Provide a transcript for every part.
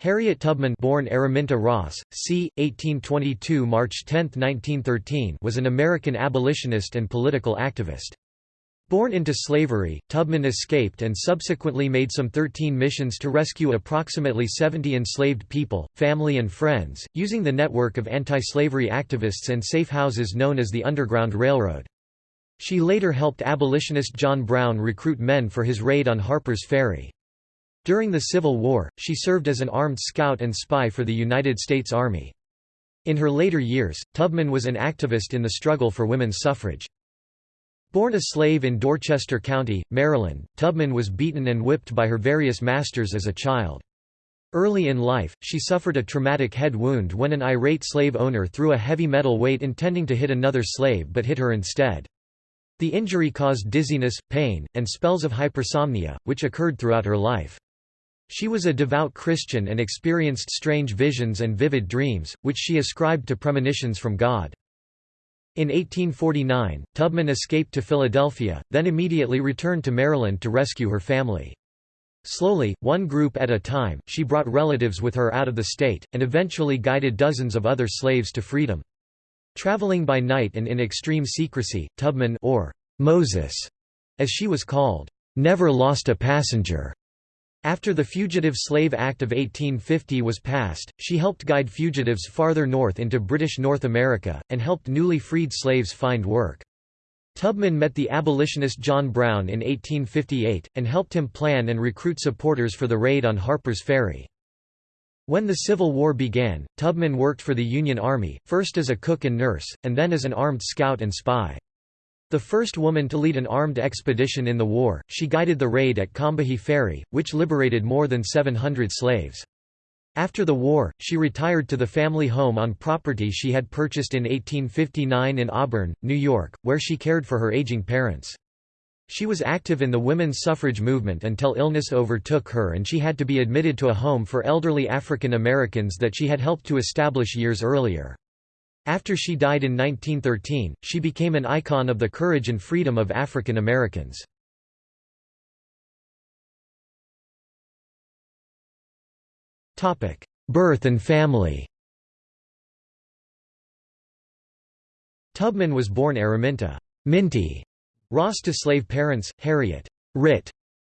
Harriet Tubman born Araminta Ross, c. 1822 March 10, 1913 was an American abolitionist and political activist. Born into slavery, Tubman escaped and subsequently made some 13 missions to rescue approximately 70 enslaved people, family and friends, using the network of anti-slavery activists and safe houses known as the Underground Railroad. She later helped abolitionist John Brown recruit men for his raid on Harper's Ferry. During the Civil War, she served as an armed scout and spy for the United States Army. In her later years, Tubman was an activist in the struggle for women's suffrage. Born a slave in Dorchester County, Maryland, Tubman was beaten and whipped by her various masters as a child. Early in life, she suffered a traumatic head wound when an irate slave owner threw a heavy metal weight intending to hit another slave but hit her instead. The injury caused dizziness, pain, and spells of hypersomnia, which occurred throughout her life. She was a devout Christian and experienced strange visions and vivid dreams, which she ascribed to premonitions from God. In 1849, Tubman escaped to Philadelphia, then immediately returned to Maryland to rescue her family. Slowly, one group at a time, she brought relatives with her out of the state, and eventually guided dozens of other slaves to freedom. Traveling by night and in extreme secrecy, Tubman or Moses, as she was called, never lost a passenger. After the Fugitive Slave Act of 1850 was passed, she helped guide fugitives farther north into British North America, and helped newly freed slaves find work. Tubman met the abolitionist John Brown in 1858, and helped him plan and recruit supporters for the raid on Harper's Ferry. When the Civil War began, Tubman worked for the Union Army, first as a cook and nurse, and then as an armed scout and spy. The first woman to lead an armed expedition in the war, she guided the raid at Combahee Ferry, which liberated more than 700 slaves. After the war, she retired to the family home on property she had purchased in 1859 in Auburn, New York, where she cared for her aging parents. She was active in the women's suffrage movement until illness overtook her and she had to be admitted to a home for elderly African Americans that she had helped to establish years earlier. After she died in 1913, she became an icon of the courage and freedom of African Americans. Birth and family Tubman was born Araminta Minty Ross to slave parents, Harriet Rit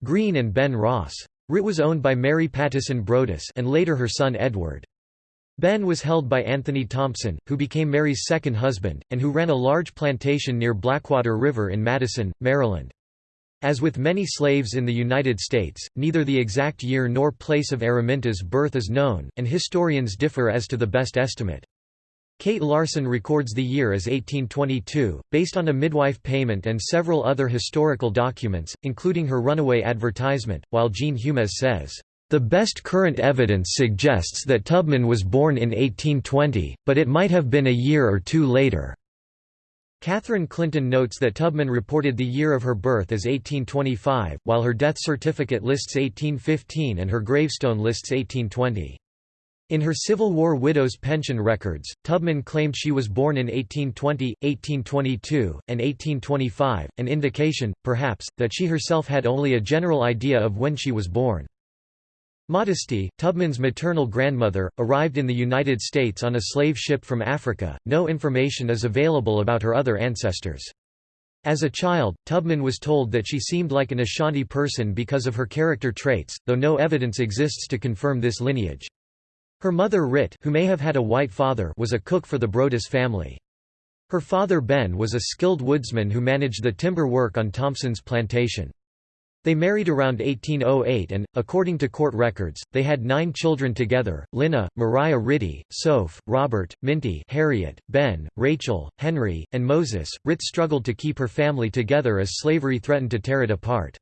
Green and Ben Ross. Rit was owned by Mary Pattison Brodess and later her son Edward. Ben was held by Anthony Thompson, who became Mary's second husband, and who ran a large plantation near Blackwater River in Madison, Maryland. As with many slaves in the United States, neither the exact year nor place of Araminta's birth is known, and historians differ as to the best estimate. Kate Larson records the year as 1822, based on a midwife payment and several other historical documents, including her runaway advertisement, while Jean Humez says, the best current evidence suggests that Tubman was born in 1820, but it might have been a year or two later. Catherine Clinton notes that Tubman reported the year of her birth as 1825, while her death certificate lists 1815 and her gravestone lists 1820. In her Civil War widow's pension records, Tubman claimed she was born in 1820, 1822, and 1825, an indication, perhaps, that she herself had only a general idea of when she was born. Modesty, Tubman's maternal grandmother, arrived in the United States on a slave ship from Africa. No information is available about her other ancestors. As a child, Tubman was told that she seemed like an Ashanti person because of her character traits, though no evidence exists to confirm this lineage. Her mother Rit who may have had a white father was a cook for the Brodess family. Her father Ben was a skilled woodsman who managed the timber work on Thompson's plantation. They married around 1808 and, according to court records, they had nine children together, Lina, Mariah Ritty, Soph, Robert, Minty Harriet, Ben, Rachel, Henry, and Moses. Rit struggled to keep her family together as slavery threatened to tear it apart.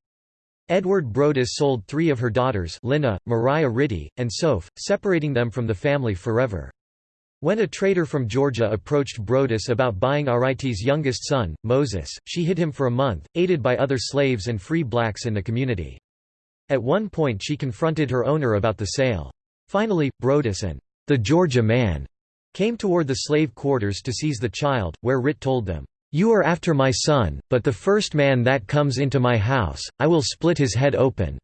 Edward Brodess sold three of her daughters Lina, Mariah Ritty, and Soph, separating them from the family forever. When a trader from Georgia approached Brodess about buying Ariti's youngest son, Moses, she hid him for a month, aided by other slaves and free blacks in the community. At one point she confronted her owner about the sale. Finally, Brodess and the Georgia man came toward the slave quarters to seize the child, where Rit told them, "'You are after my son, but the first man that comes into my house, I will split his head open.'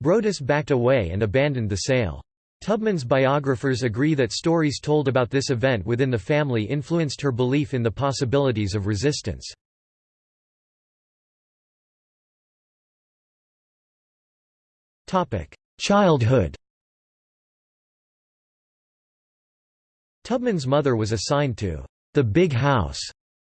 Brodess backed away and abandoned the sale. Tubman's biographers agree that stories told about this event within the family influenced her belief in the possibilities of resistance. Childhood Tubman's mother was assigned to the big house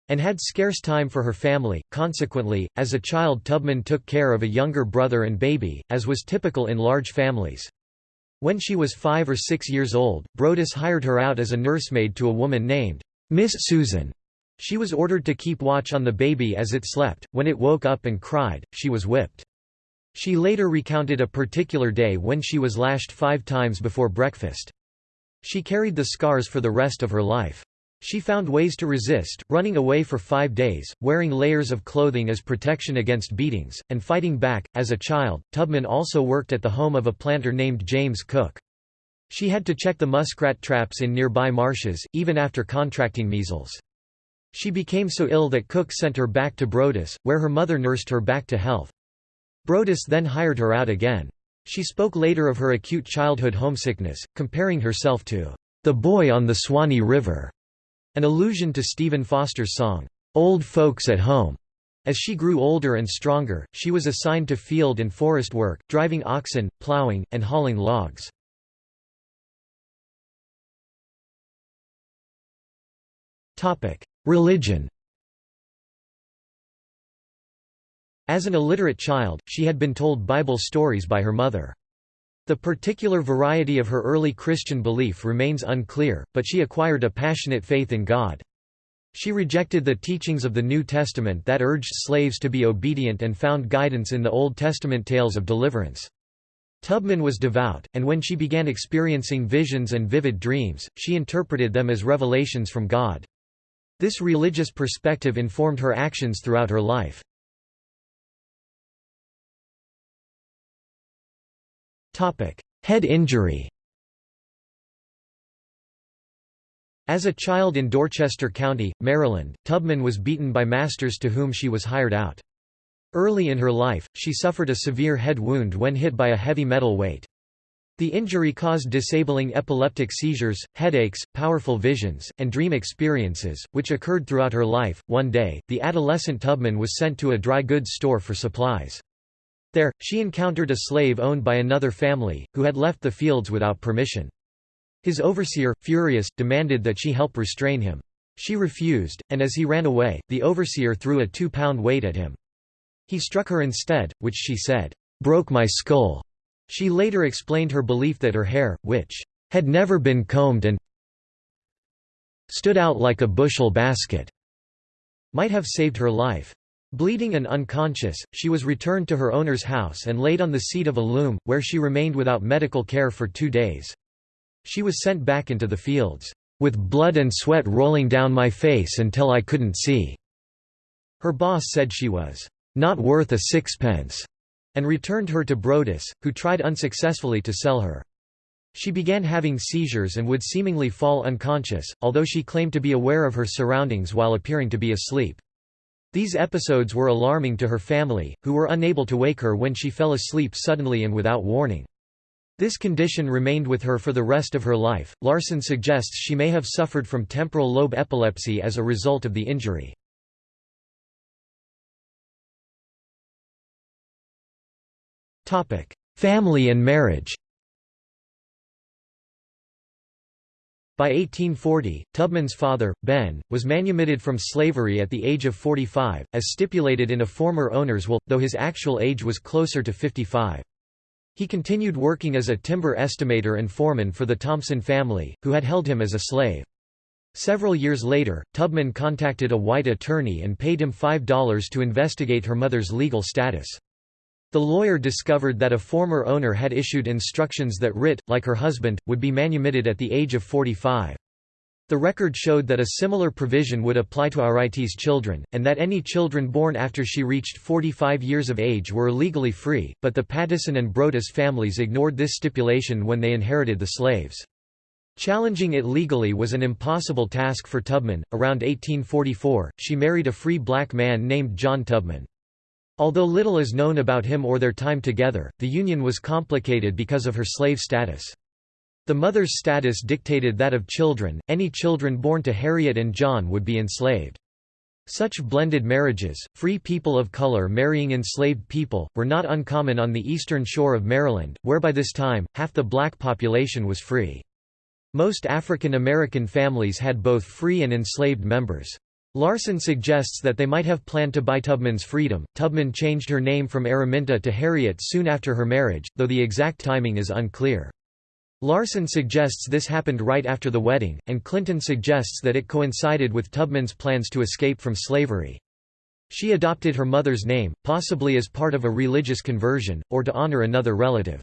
and had scarce time for her family. Consequently, as a child Tubman took care of a younger brother and baby, as was typical in large families. When she was five or six years old, Brodess hired her out as a nursemaid to a woman named Miss Susan. She was ordered to keep watch on the baby as it slept. When it woke up and cried, she was whipped. She later recounted a particular day when she was lashed five times before breakfast. She carried the scars for the rest of her life. She found ways to resist, running away for five days, wearing layers of clothing as protection against beatings, and fighting back. As a child, Tubman also worked at the home of a planter named James Cook. She had to check the muskrat traps in nearby marshes, even after contracting measles. She became so ill that Cook sent her back to Brodess, where her mother nursed her back to health. Brodess then hired her out again. She spoke later of her acute childhood homesickness, comparing herself to the boy on the Swanee River. An allusion to Stephen Foster's song, "'Old Folks at Home'". As she grew older and stronger, she was assigned to field and forest work, driving oxen, plowing, and hauling logs. Religion As an illiterate child, she had been told Bible stories by her mother. The particular variety of her early Christian belief remains unclear, but she acquired a passionate faith in God. She rejected the teachings of the New Testament that urged slaves to be obedient and found guidance in the Old Testament tales of deliverance. Tubman was devout, and when she began experiencing visions and vivid dreams, she interpreted them as revelations from God. This religious perspective informed her actions throughout her life. Head injury As a child in Dorchester County, Maryland, Tubman was beaten by masters to whom she was hired out. Early in her life, she suffered a severe head wound when hit by a heavy metal weight. The injury caused disabling epileptic seizures, headaches, powerful visions, and dream experiences, which occurred throughout her life. One day, the adolescent Tubman was sent to a dry goods store for supplies. There, she encountered a slave owned by another family, who had left the fields without permission. His overseer, furious, demanded that she help restrain him. She refused, and as he ran away, the overseer threw a two-pound weight at him. He struck her instead, which she said, "...broke my skull." She later explained her belief that her hair, which had never been combed and stood out like a bushel basket, might have saved her life. Bleeding and unconscious, she was returned to her owner's house and laid on the seat of a loom, where she remained without medical care for two days. She was sent back into the fields, "...with blood and sweat rolling down my face until I couldn't see." Her boss said she was, "...not worth a sixpence," and returned her to Brodess, who tried unsuccessfully to sell her. She began having seizures and would seemingly fall unconscious, although she claimed to be aware of her surroundings while appearing to be asleep. These episodes were alarming to her family, who were unable to wake her when she fell asleep suddenly and without warning. This condition remained with her for the rest of her life. Larson suggests she may have suffered from temporal lobe epilepsy as a result of the injury. Topic: Family and marriage. By 1840, Tubman's father, Ben, was manumitted from slavery at the age of 45, as stipulated in a former owner's will, though his actual age was closer to 55. He continued working as a timber estimator and foreman for the Thompson family, who had held him as a slave. Several years later, Tubman contacted a white attorney and paid him $5 to investigate her mother's legal status. The lawyer discovered that a former owner had issued instructions that Rit, like her husband, would be manumitted at the age of 45. The record showed that a similar provision would apply to Arite's children, and that any children born after she reached 45 years of age were legally free, but the Pattison and Brodess families ignored this stipulation when they inherited the slaves. Challenging it legally was an impossible task for Tubman. Around 1844, she married a free black man named John Tubman. Although little is known about him or their time together, the union was complicated because of her slave status. The mother's status dictated that of children, any children born to Harriet and John would be enslaved. Such blended marriages, free people of color marrying enslaved people, were not uncommon on the eastern shore of Maryland, where by this time, half the black population was free. Most African American families had both free and enslaved members. Larson suggests that they might have planned to buy Tubman's freedom. Tubman changed her name from Araminta to Harriet soon after her marriage, though the exact timing is unclear. Larson suggests this happened right after the wedding, and Clinton suggests that it coincided with Tubman's plans to escape from slavery. She adopted her mother's name, possibly as part of a religious conversion, or to honor another relative.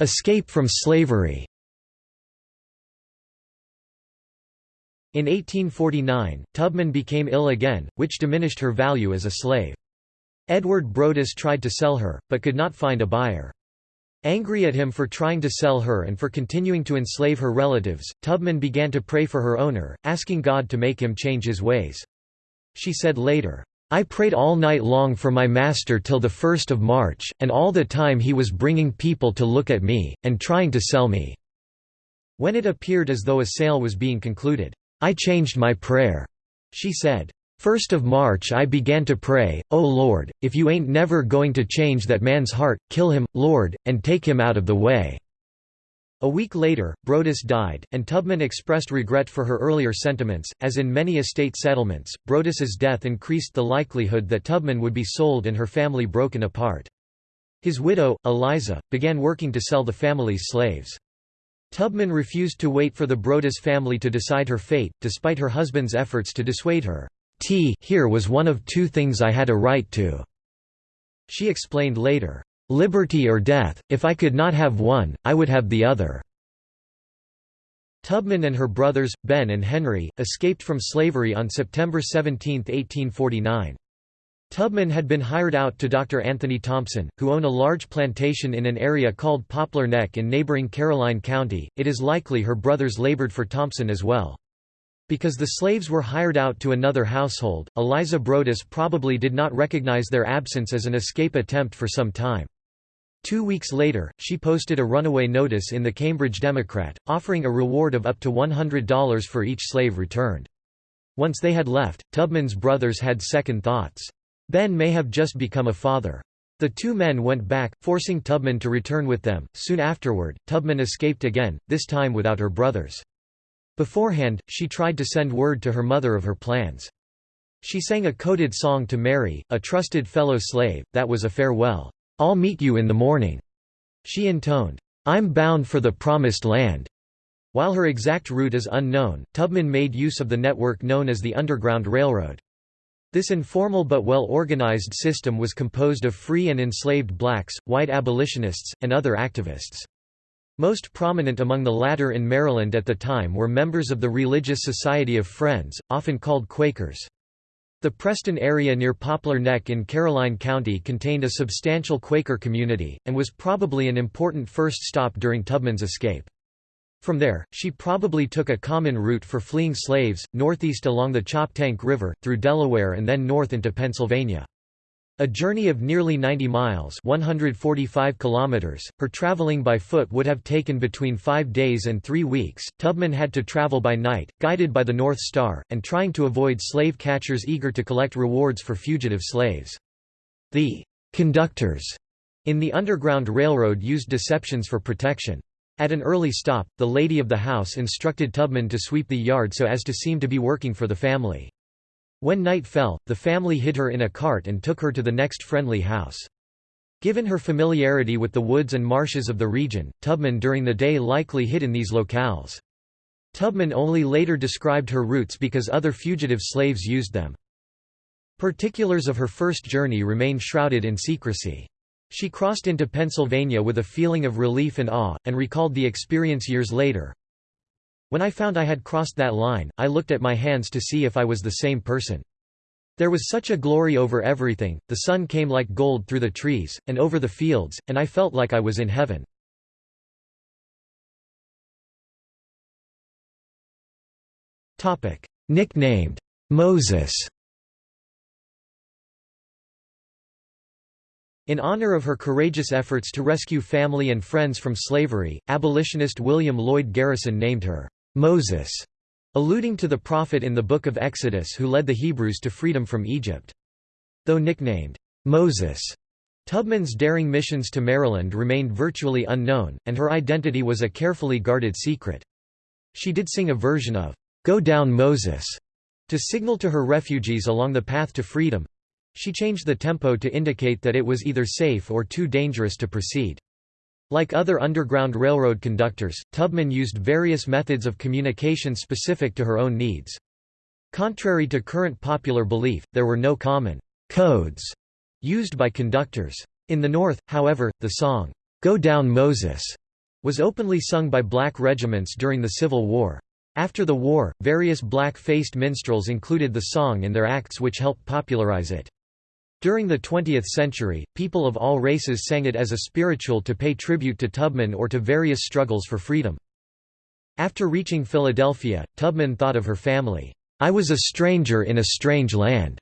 Escape from slavery In 1849, Tubman became ill again, which diminished her value as a slave. Edward Brodess tried to sell her, but could not find a buyer. Angry at him for trying to sell her and for continuing to enslave her relatives, Tubman began to pray for her owner, asking God to make him change his ways. She said later, I prayed all night long for my master till the 1st of March, and all the time he was bringing people to look at me, and trying to sell me." When it appeared as though a sale was being concluded, "'I changed my prayer,' she said. First of March I began to pray, O Lord, if you ain't never going to change that man's heart, kill him, Lord, and take him out of the way." A week later, Brodess died, and Tubman expressed regret for her earlier sentiments. As in many estate settlements, Brodess's death increased the likelihood that Tubman would be sold and her family broken apart. His widow, Eliza, began working to sell the family's slaves. Tubman refused to wait for the Brodess family to decide her fate, despite her husband's efforts to dissuade her. T here was one of two things I had a right to." She explained later, "...liberty or death, if I could not have one, I would have the other." Tubman and her brothers, Ben and Henry, escaped from slavery on September 17, 1849. Tubman had been hired out to Dr. Anthony Thompson, who owned a large plantation in an area called Poplar Neck in neighboring Caroline County. It is likely her brothers labored for Thompson as well. Because the slaves were hired out to another household, Eliza Brodess probably did not recognize their absence as an escape attempt for some time. Two weeks later, she posted a runaway notice in the Cambridge Democrat, offering a reward of up to $100 for each slave returned. Once they had left, Tubman's brothers had second thoughts. Ben may have just become a father. The two men went back, forcing Tubman to return with them. Soon afterward, Tubman escaped again, this time without her brothers. Beforehand, she tried to send word to her mother of her plans. She sang a coded song to Mary, a trusted fellow slave, that was a farewell. I'll meet you in the morning. She intoned, I'm bound for the promised land. While her exact route is unknown, Tubman made use of the network known as the Underground Railroad. This informal but well-organized system was composed of free and enslaved blacks, white abolitionists, and other activists. Most prominent among the latter in Maryland at the time were members of the Religious Society of Friends, often called Quakers. The Preston area near Poplar Neck in Caroline County contained a substantial Quaker community, and was probably an important first stop during Tubman's escape. From there, she probably took a common route for fleeing slaves, northeast along the Choptank River, through Delaware and then north into Pennsylvania. A journey of nearly 90 miles 145 kilometers, her traveling by foot would have taken between five days and three weeks. Tubman had to travel by night, guided by the North Star, and trying to avoid slave catchers eager to collect rewards for fugitive slaves. The conductors in the Underground Railroad used deceptions for protection. At an early stop, the lady of the house instructed Tubman to sweep the yard so as to seem to be working for the family. When night fell, the family hid her in a cart and took her to the next friendly house. Given her familiarity with the woods and marshes of the region, Tubman during the day likely hid in these locales. Tubman only later described her routes because other fugitive slaves used them. Particulars of her first journey remain shrouded in secrecy. She crossed into Pennsylvania with a feeling of relief and awe, and recalled the experience years later. When I found I had crossed that line, I looked at my hands to see if I was the same person. There was such a glory over everything, the sun came like gold through the trees, and over the fields, and I felt like I was in heaven. Nicknamed, Moses In honor of her courageous efforts to rescue family and friends from slavery, abolitionist William Lloyd Garrison named her, "'Moses' alluding to the prophet in the Book of Exodus who led the Hebrews to freedom from Egypt. Though nicknamed, "'Moses' Tubman's daring missions to Maryland remained virtually unknown, and her identity was a carefully guarded secret. She did sing a version of, "'Go Down Moses' to signal to her refugees along the path to freedom, she changed the tempo to indicate that it was either safe or too dangerous to proceed. Like other Underground Railroad conductors, Tubman used various methods of communication specific to her own needs. Contrary to current popular belief, there were no common codes used by conductors. In the North, however, the song, "'Go Down Moses' was openly sung by black regiments during the Civil War. After the war, various black-faced minstrels included the song in their acts which helped popularize it. During the 20th century, people of all races sang it as a spiritual to pay tribute to Tubman or to various struggles for freedom. After reaching Philadelphia, Tubman thought of her family. I was a stranger in a strange land.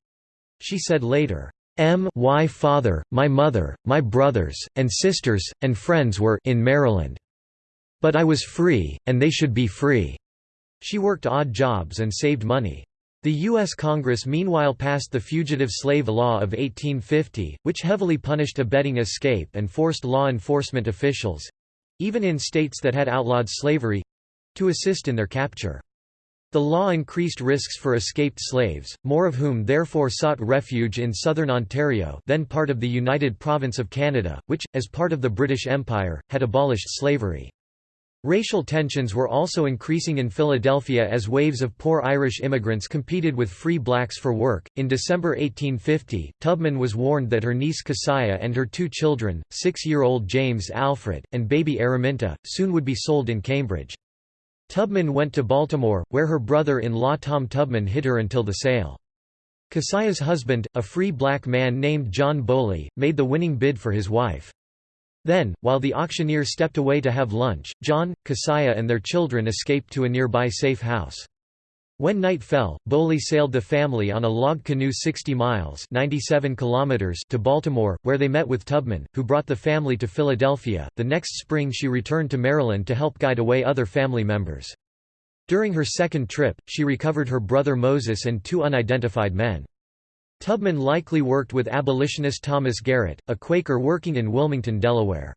She said later, M y father, my mother, my brothers, and sisters, and friends were in Maryland. But I was free, and they should be free. She worked odd jobs and saved money. The U.S. Congress meanwhile passed the Fugitive Slave Law of 1850, which heavily punished abetting escape and forced law enforcement officials—even in states that had outlawed slavery—to assist in their capture. The law increased risks for escaped slaves, more of whom therefore sought refuge in southern Ontario then part of the United Province of Canada, which, as part of the British Empire, had abolished slavery. Racial tensions were also increasing in Philadelphia as waves of poor Irish immigrants competed with free blacks for work. In December 1850, Tubman was warned that her niece Keziah and her two children, six year old James Alfred, and baby Araminta, soon would be sold in Cambridge. Tubman went to Baltimore, where her brother in law Tom Tubman hid her until the sale. Keziah's husband, a free black man named John Bowley, made the winning bid for his wife. Then, while the auctioneer stepped away to have lunch, John, Keziah and their children escaped to a nearby safe house. When night fell, Bowley sailed the family on a log canoe 60 miles 97 kilometers to Baltimore, where they met with Tubman, who brought the family to Philadelphia. The next spring she returned to Maryland to help guide away other family members. During her second trip, she recovered her brother Moses and two unidentified men. Tubman likely worked with abolitionist Thomas Garrett, a Quaker working in Wilmington, Delaware.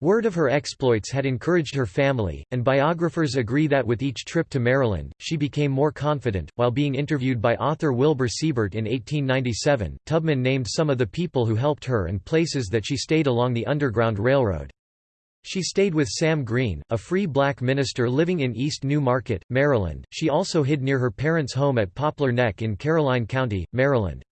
Word of her exploits had encouraged her family, and biographers agree that with each trip to Maryland, she became more confident. While being interviewed by author Wilbur Siebert in 1897, Tubman named some of the people who helped her and places that she stayed along the Underground Railroad. She stayed with Sam Green, a free black minister living in East New Market, Maryland. She also hid near her parents' home at Poplar Neck in Caroline County, Maryland.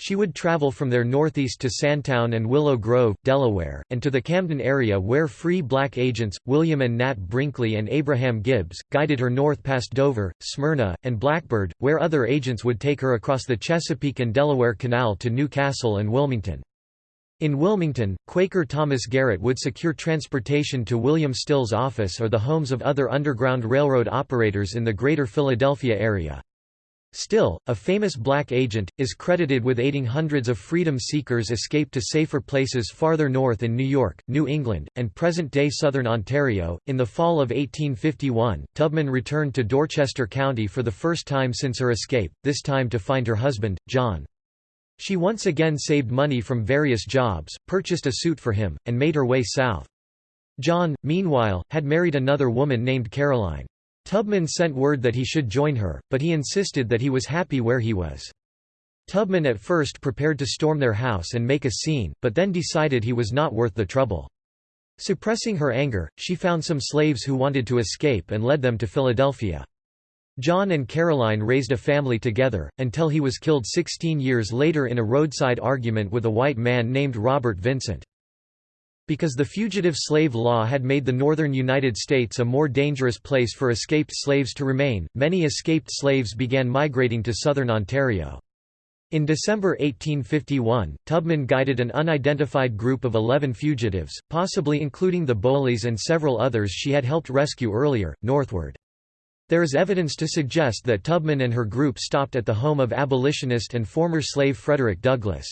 She would travel from there northeast to Sandtown and Willow Grove, Delaware, and to the Camden area where free black agents, William and Nat Brinkley and Abraham Gibbs, guided her north past Dover, Smyrna, and Blackbird, where other agents would take her across the Chesapeake and Delaware Canal to New Castle and Wilmington. In Wilmington, Quaker Thomas Garrett would secure transportation to William Still's office or the homes of other Underground Railroad operators in the greater Philadelphia area. Still, a famous black agent, is credited with aiding hundreds of freedom seekers escape to safer places farther north in New York, New England, and present-day southern Ontario. In the fall of 1851, Tubman returned to Dorchester County for the first time since her escape, this time to find her husband, John. She once again saved money from various jobs, purchased a suit for him, and made her way south. John, meanwhile, had married another woman named Caroline. Tubman sent word that he should join her, but he insisted that he was happy where he was. Tubman at first prepared to storm their house and make a scene, but then decided he was not worth the trouble. Suppressing her anger, she found some slaves who wanted to escape and led them to Philadelphia. John and Caroline raised a family together, until he was killed 16 years later in a roadside argument with a white man named Robert Vincent. Because the Fugitive Slave Law had made the northern United States a more dangerous place for escaped slaves to remain, many escaped slaves began migrating to southern Ontario. In December 1851, Tubman guided an unidentified group of 11 fugitives, possibly including the Bowleys and several others she had helped rescue earlier, northward. There is evidence to suggest that Tubman and her group stopped at the home of abolitionist and former slave Frederick Douglass.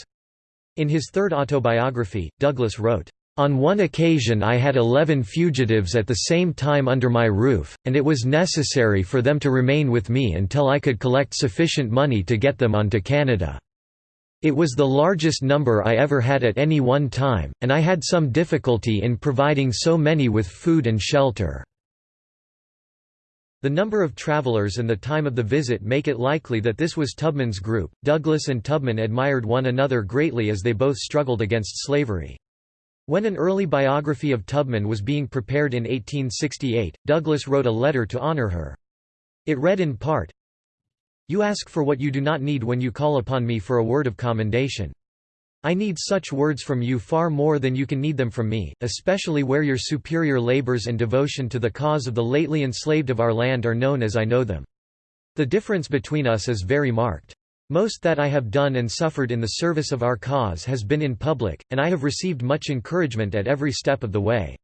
In his third autobiography, Douglass wrote, on one occasion I had eleven fugitives at the same time under my roof, and it was necessary for them to remain with me until I could collect sufficient money to get them on to Canada. It was the largest number I ever had at any one time, and I had some difficulty in providing so many with food and shelter. The number of travelers and the time of the visit make it likely that this was Tubman's group. Douglass and Tubman admired one another greatly as they both struggled against slavery. When an early biography of Tubman was being prepared in 1868, Douglass wrote a letter to honor her. It read in part, You ask for what you do not need when you call upon me for a word of commendation. I need such words from you far more than you can need them from me, especially where your superior labors and devotion to the cause of the lately enslaved of our land are known as I know them. The difference between us is very marked. Most that I have done and suffered in the service of our cause has been in public, and I have received much encouragement at every step of the way.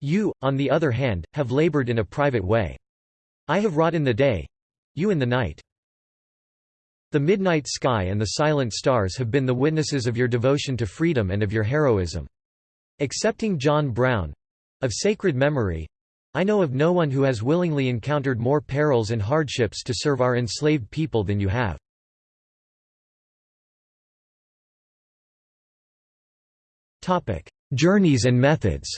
You, on the other hand, have labored in a private way. I have wrought in the day, you in the night. The midnight sky and the silent stars have been the witnesses of your devotion to freedom and of your heroism. Excepting John Brown—of sacred memory, I know of no one who has willingly encountered more perils and hardships to serve our enslaved people than you have. Journeys and methods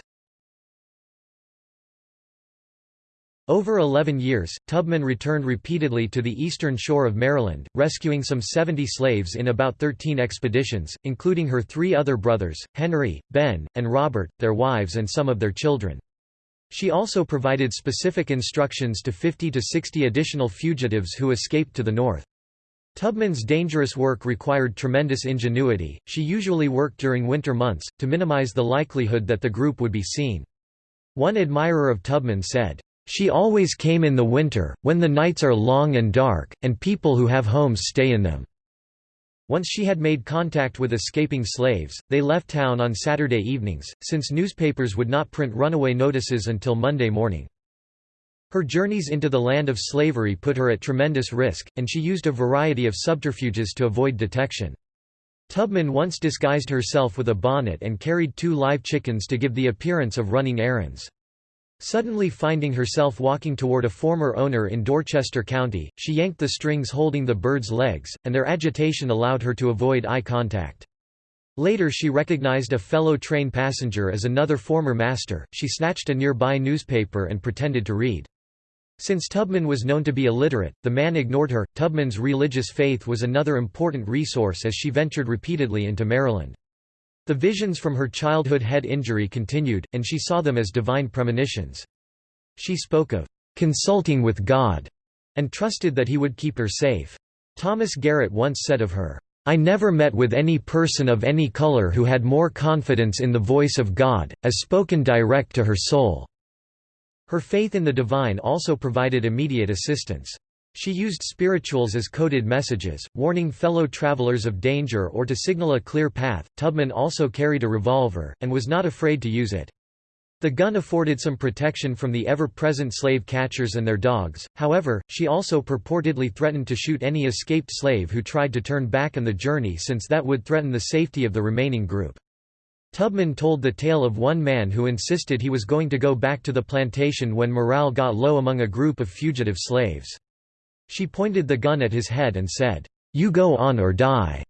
Over 11 years, Tubman returned repeatedly to the eastern shore of Maryland, rescuing some 70 slaves in about 13 expeditions, including her three other brothers, Henry, Ben, and Robert, their wives and some of their children. She also provided specific instructions to 50 to 60 additional fugitives who escaped to the north. Tubman's dangerous work required tremendous ingenuity, she usually worked during winter months, to minimize the likelihood that the group would be seen. One admirer of Tubman said, "...she always came in the winter, when the nights are long and dark, and people who have homes stay in them." Once she had made contact with escaping slaves, they left town on Saturday evenings, since newspapers would not print runaway notices until Monday morning. Her journeys into the land of slavery put her at tremendous risk, and she used a variety of subterfuges to avoid detection. Tubman once disguised herself with a bonnet and carried two live chickens to give the appearance of running errands. Suddenly finding herself walking toward a former owner in Dorchester County, she yanked the strings holding the bird's legs, and their agitation allowed her to avoid eye contact. Later she recognized a fellow train passenger as another former master, she snatched a nearby newspaper and pretended to read. Since Tubman was known to be illiterate, the man ignored her. Tubman's religious faith was another important resource as she ventured repeatedly into Maryland. The visions from her childhood head injury continued, and she saw them as divine premonitions. She spoke of consulting with God and trusted that he would keep her safe. Thomas Garrett once said of her, I never met with any person of any color who had more confidence in the voice of God, as spoken direct to her soul. Her faith in the divine also provided immediate assistance. She used spirituals as coded messages, warning fellow travelers of danger or to signal a clear path. Tubman also carried a revolver, and was not afraid to use it. The gun afforded some protection from the ever-present slave catchers and their dogs, however, she also purportedly threatened to shoot any escaped slave who tried to turn back on the journey since that would threaten the safety of the remaining group. Tubman told the tale of one man who insisted he was going to go back to the plantation when morale got low among a group of fugitive slaves. She pointed the gun at his head and said, "'You go on or die.'"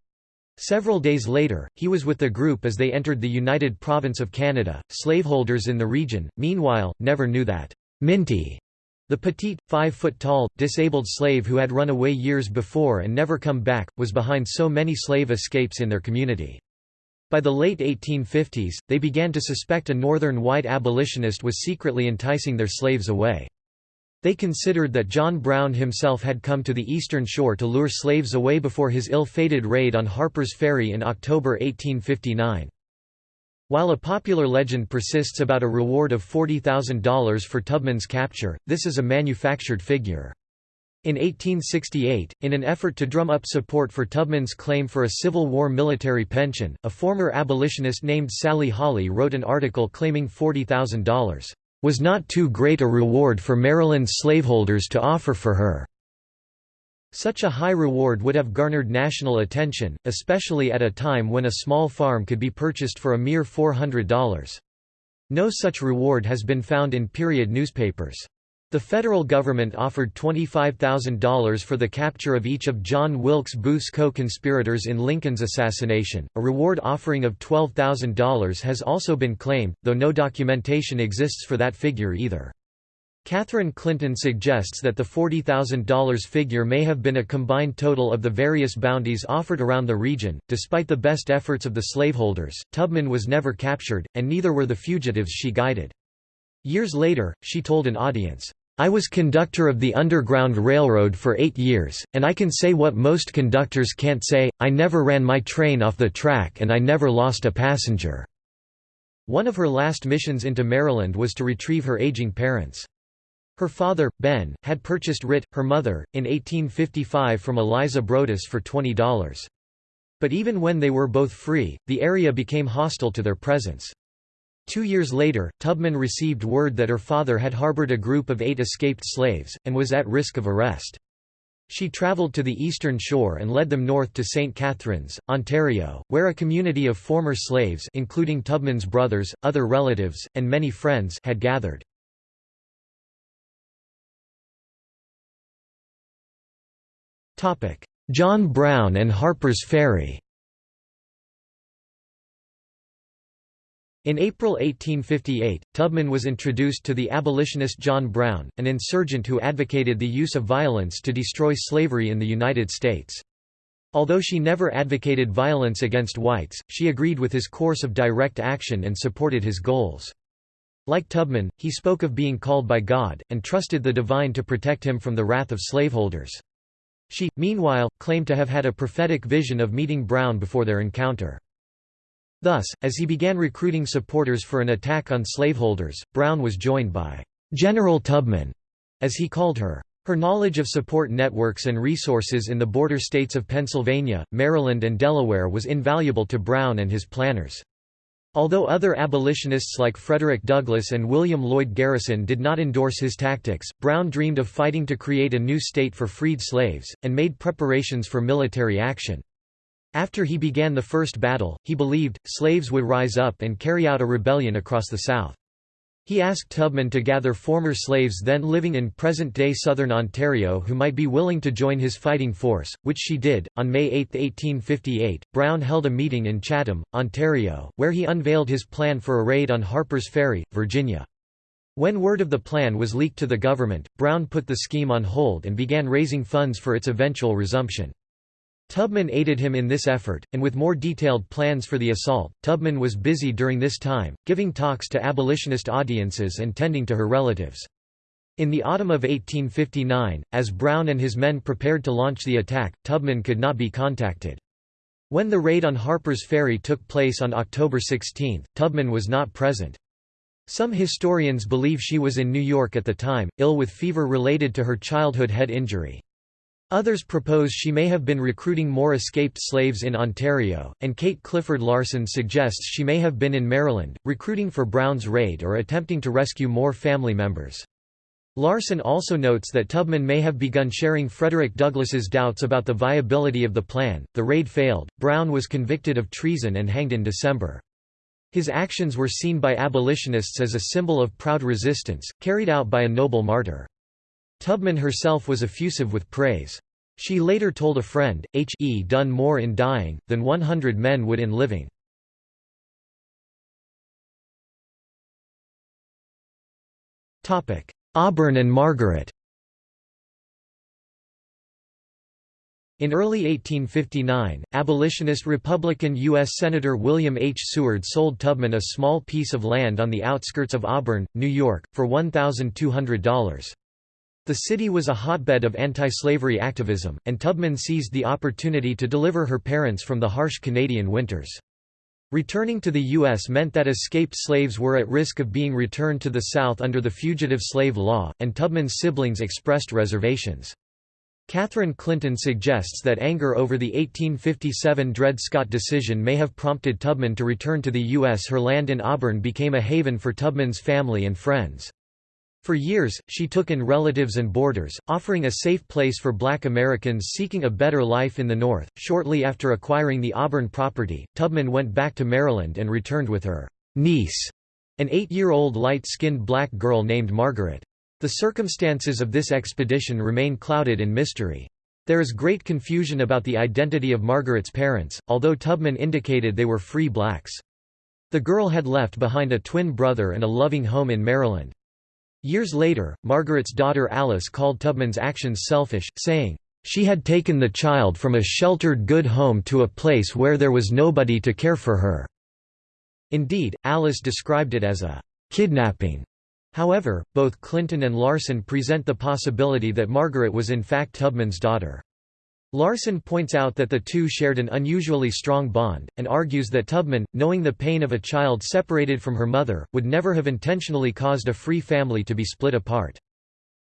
Several days later, he was with the group as they entered the United Province of Canada. Slaveholders in the region, meanwhile, never knew that Minty, the petite, five-foot-tall, disabled slave who had run away years before and never come back, was behind so many slave escapes in their community. By the late 1850s, they began to suspect a northern white abolitionist was secretly enticing their slaves away. They considered that John Brown himself had come to the eastern shore to lure slaves away before his ill-fated raid on Harper's Ferry in October 1859. While a popular legend persists about a reward of $40,000 for Tubman's capture, this is a manufactured figure. In 1868, in an effort to drum up support for Tubman's claim for a Civil War military pension, a former abolitionist named Sallie Holley wrote an article claiming $40,000 was not too great a reward for Maryland slaveholders to offer for her. Such a high reward would have garnered national attention, especially at a time when a small farm could be purchased for a mere $400. No such reward has been found in period newspapers. The federal government offered $25,000 for the capture of each of John Wilkes Booth's co-conspirators in Lincoln's assassination. A reward offering of $12,000 has also been claimed, though no documentation exists for that figure either. Catherine Clinton suggests that the $40,000 figure may have been a combined total of the various bounties offered around the region. Despite the best efforts of the slaveholders, Tubman was never captured, and neither were the fugitives she guided. Years later, she told an audience, I was conductor of the Underground Railroad for eight years, and I can say what most conductors can't say, I never ran my train off the track and I never lost a passenger." One of her last missions into Maryland was to retrieve her aging parents. Her father, Ben, had purchased Rit, her mother, in 1855 from Eliza Brodess for $20. But even when they were both free, the area became hostile to their presence. Two years later, Tubman received word that her father had harbored a group of eight escaped slaves, and was at risk of arrest. She travelled to the eastern shore and led them north to St. Catharines, Ontario, where a community of former slaves including Tubman's brothers, other relatives, and many friends had gathered. John Brown and Harper's Ferry In April 1858, Tubman was introduced to the abolitionist John Brown, an insurgent who advocated the use of violence to destroy slavery in the United States. Although she never advocated violence against whites, she agreed with his course of direct action and supported his goals. Like Tubman, he spoke of being called by God, and trusted the divine to protect him from the wrath of slaveholders. She, meanwhile, claimed to have had a prophetic vision of meeting Brown before their encounter. Thus, as he began recruiting supporters for an attack on slaveholders, Brown was joined by General Tubman, as he called her. Her knowledge of support networks and resources in the border states of Pennsylvania, Maryland and Delaware was invaluable to Brown and his planners. Although other abolitionists like Frederick Douglass and William Lloyd Garrison did not endorse his tactics, Brown dreamed of fighting to create a new state for freed slaves, and made preparations for military action. After he began the first battle, he believed, slaves would rise up and carry out a rebellion across the South. He asked Tubman to gather former slaves then living in present-day southern Ontario who might be willing to join his fighting force, which she did. On May 8, 1858, Brown held a meeting in Chatham, Ontario, where he unveiled his plan for a raid on Harper's Ferry, Virginia. When word of the plan was leaked to the government, Brown put the scheme on hold and began raising funds for its eventual resumption. Tubman aided him in this effort, and with more detailed plans for the assault, Tubman was busy during this time, giving talks to abolitionist audiences and tending to her relatives. In the autumn of 1859, as Brown and his men prepared to launch the attack, Tubman could not be contacted. When the raid on Harper's Ferry took place on October 16, Tubman was not present. Some historians believe she was in New York at the time, ill with fever related to her childhood head injury. Others propose she may have been recruiting more escaped slaves in Ontario, and Kate Clifford Larson suggests she may have been in Maryland, recruiting for Brown's raid or attempting to rescue more family members. Larson also notes that Tubman may have begun sharing Frederick Douglass's doubts about the viability of the plan. The raid failed, Brown was convicted of treason and hanged in December. His actions were seen by abolitionists as a symbol of proud resistance, carried out by a noble martyr. Tubman herself was effusive with praise. She later told a friend, H. E. done more in dying, than 100 men would in living. Auburn and Margaret In early 1859, abolitionist Republican U.S. Senator William H. Seward sold Tubman a small piece of land on the outskirts of Auburn, New York, for $1,200. The city was a hotbed of anti-slavery activism, and Tubman seized the opportunity to deliver her parents from the harsh Canadian winters. Returning to the U.S. meant that escaped slaves were at risk of being returned to the South under the Fugitive Slave Law, and Tubman's siblings expressed reservations. Catherine Clinton suggests that anger over the 1857 Dred Scott decision may have prompted Tubman to return to the U.S. Her land in Auburn became a haven for Tubman's family and friends. For years, she took in relatives and boarders, offering a safe place for black Americans seeking a better life in the North. Shortly after acquiring the Auburn property, Tubman went back to Maryland and returned with her niece, an eight-year-old light-skinned black girl named Margaret. The circumstances of this expedition remain clouded in mystery. There is great confusion about the identity of Margaret's parents, although Tubman indicated they were free blacks. The girl had left behind a twin brother and a loving home in Maryland. Years later, Margaret's daughter Alice called Tubman's actions selfish, saying, "...she had taken the child from a sheltered good home to a place where there was nobody to care for her." Indeed, Alice described it as a "...kidnapping." However, both Clinton and Larson present the possibility that Margaret was in fact Tubman's daughter. Larson points out that the two shared an unusually strong bond, and argues that Tubman, knowing the pain of a child separated from her mother, would never have intentionally caused a free family to be split apart.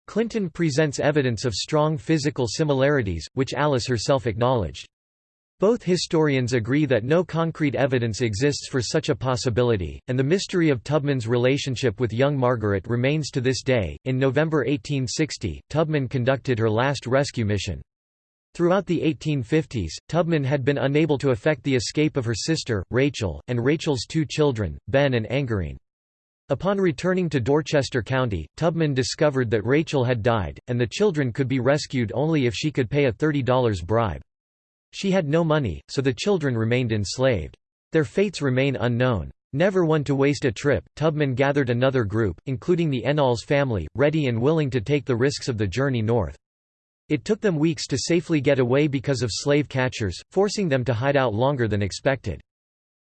Clinton presents evidence of strong physical similarities, which Alice herself acknowledged. Both historians agree that no concrete evidence exists for such a possibility, and the mystery of Tubman's relationship with young Margaret remains to this day. In November 1860, Tubman conducted her last rescue mission. Throughout the 1850s, Tubman had been unable to effect the escape of her sister, Rachel, and Rachel's two children, Ben and Angerine. Upon returning to Dorchester County, Tubman discovered that Rachel had died, and the children could be rescued only if she could pay a $30 bribe. She had no money, so the children remained enslaved. Their fates remain unknown. Never one to waste a trip, Tubman gathered another group, including the Ennalls family, ready and willing to take the risks of the journey north. It took them weeks to safely get away because of slave catchers, forcing them to hide out longer than expected.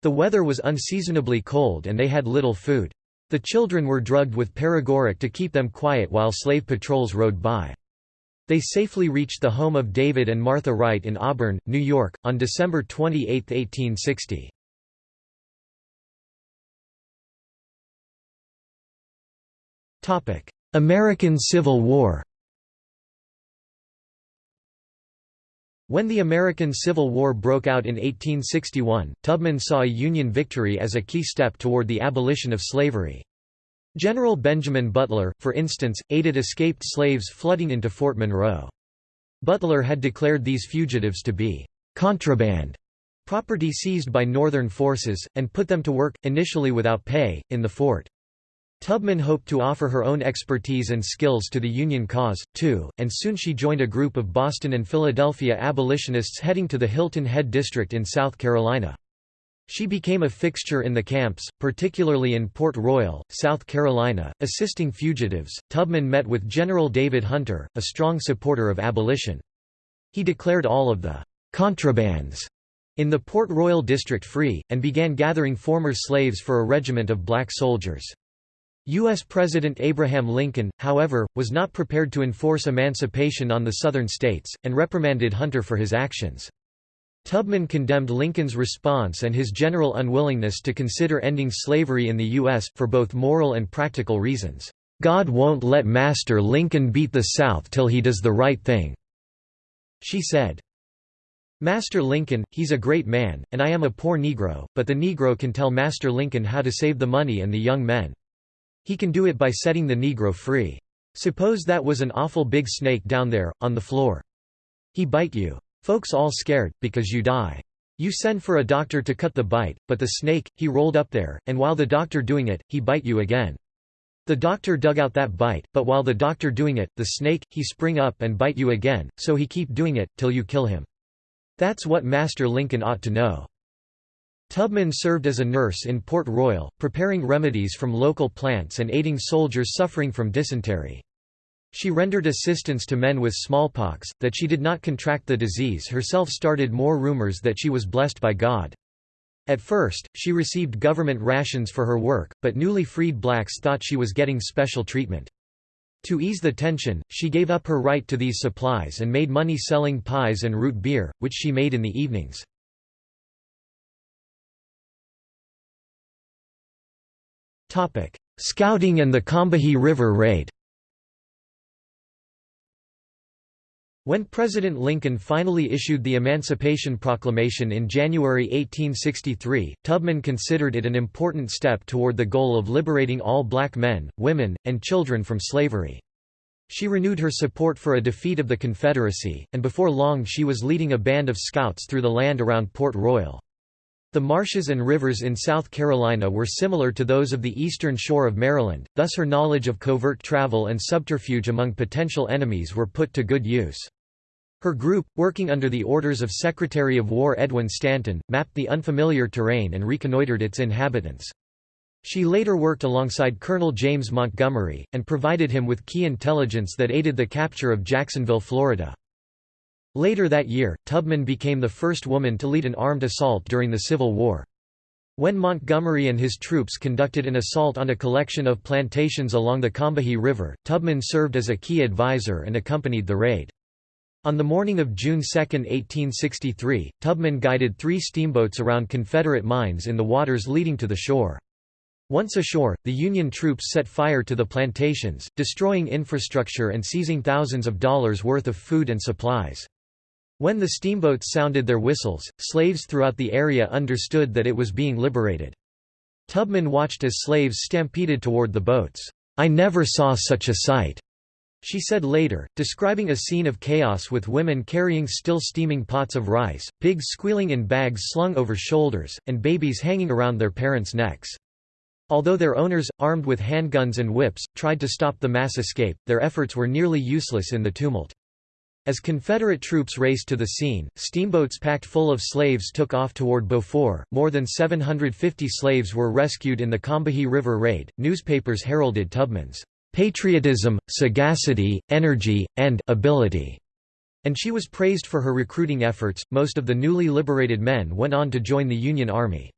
The weather was unseasonably cold and they had little food. The children were drugged with paregoric to keep them quiet while slave patrols rode by. They safely reached the home of David and Martha Wright in Auburn, New York, on December 28, 1860. American Civil War When the American Civil War broke out in 1861, Tubman saw a Union victory as a key step toward the abolition of slavery. General Benjamin Butler, for instance, aided escaped slaves flooding into Fort Monroe. Butler had declared these fugitives to be «contraband» property seized by Northern forces, and put them to work, initially without pay, in the fort. Tubman hoped to offer her own expertise and skills to the Union cause, too, and soon she joined a group of Boston and Philadelphia abolitionists heading to the Hilton Head District in South Carolina. She became a fixture in the camps, particularly in Port Royal, South Carolina, assisting fugitives. Tubman met with General David Hunter, a strong supporter of abolition. He declared all of the contrabands in the Port Royal district free, and began gathering former slaves for a regiment of black soldiers. U.S. President Abraham Lincoln, however, was not prepared to enforce emancipation on the Southern states, and reprimanded Hunter for his actions. Tubman condemned Lincoln's response and his general unwillingness to consider ending slavery in the U.S., for both moral and practical reasons. "'God won't let Master Lincoln beat the South till he does the right thing,' she said. Master Lincoln, he's a great man, and I am a poor Negro, but the Negro can tell Master Lincoln how to save the money and the young men. He can do it by setting the Negro free. Suppose that was an awful big snake down there, on the floor. He bite you. Folks all scared, because you die. You send for a doctor to cut the bite, but the snake, he rolled up there, and while the doctor doing it, he bite you again. The doctor dug out that bite, but while the doctor doing it, the snake, he spring up and bite you again, so he keep doing it, till you kill him. That's what Master Lincoln ought to know. Tubman served as a nurse in Port Royal, preparing remedies from local plants and aiding soldiers suffering from dysentery. She rendered assistance to men with smallpox, that she did not contract the disease herself started more rumors that she was blessed by God. At first, she received government rations for her work, but newly freed blacks thought she was getting special treatment. To ease the tension, she gave up her right to these supplies and made money selling pies and root beer, which she made in the evenings. Scouting and the Combahee River Raid When President Lincoln finally issued the Emancipation Proclamation in January 1863, Tubman considered it an important step toward the goal of liberating all black men, women, and children from slavery. She renewed her support for a defeat of the Confederacy, and before long she was leading a band of scouts through the land around Port Royal. The marshes and rivers in South Carolina were similar to those of the eastern shore of Maryland, thus her knowledge of covert travel and subterfuge among potential enemies were put to good use. Her group, working under the orders of Secretary of War Edwin Stanton, mapped the unfamiliar terrain and reconnoitered its inhabitants. She later worked alongside Colonel James Montgomery, and provided him with key intelligence that aided the capture of Jacksonville, Florida. Later that year, Tubman became the first woman to lead an armed assault during the Civil War. When Montgomery and his troops conducted an assault on a collection of plantations along the Combahee River, Tubman served as a key advisor and accompanied the raid. On the morning of June 2, 1863, Tubman guided three steamboats around Confederate mines in the waters leading to the shore. Once ashore, the Union troops set fire to the plantations, destroying infrastructure and seizing thousands of dollars worth of food and supplies. When the steamboats sounded their whistles, slaves throughout the area understood that it was being liberated. Tubman watched as slaves stampeded toward the boats. I never saw such a sight. She said later, describing a scene of chaos with women carrying still steaming pots of rice, pigs squealing in bags slung over shoulders, and babies hanging around their parents' necks. Although their owners, armed with handguns and whips, tried to stop the mass escape, their efforts were nearly useless in the tumult. As Confederate troops raced to the scene, steamboats packed full of slaves took off toward Beaufort. More than 750 slaves were rescued in the Combahee River raid. Newspapers heralded Tubman's patriotism, sagacity, energy, and ability, and she was praised for her recruiting efforts. Most of the newly liberated men went on to join the Union Army.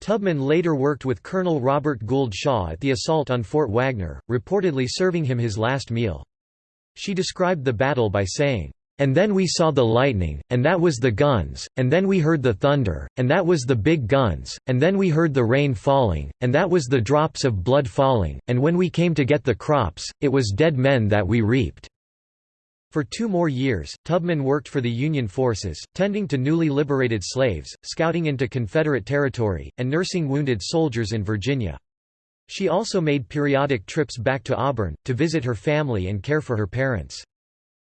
Tubman later worked with Colonel Robert Gould Shaw at the assault on Fort Wagner, reportedly serving him his last meal. She described the battle by saying, and then we saw the lightning, and that was the guns, and then we heard the thunder, and that was the big guns, and then we heard the rain falling, and that was the drops of blood falling, and when we came to get the crops, it was dead men that we reaped." For two more years, Tubman worked for the Union forces, tending to newly liberated slaves, scouting into Confederate territory, and nursing wounded soldiers in Virginia. She also made periodic trips back to Auburn, to visit her family and care for her parents.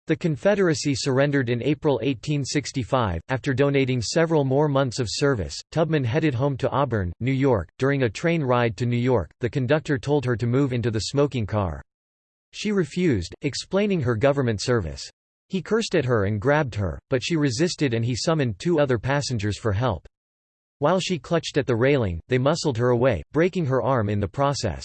The Confederacy surrendered in April 1865. After donating several more months of service, Tubman headed home to Auburn, New York. During a train ride to New York, the conductor told her to move into the smoking car. She refused, explaining her government service. He cursed at her and grabbed her, but she resisted and he summoned two other passengers for help. While she clutched at the railing, they muscled her away, breaking her arm in the process.